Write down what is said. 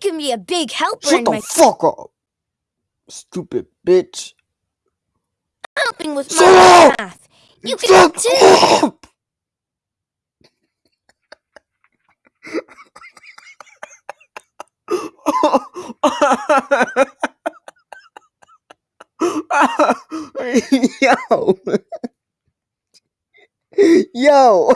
can be a big helper Shut in the my fuck up, stupid bitch. helping with Shut my up! math. You can help Shut too. up! Yo. Yo.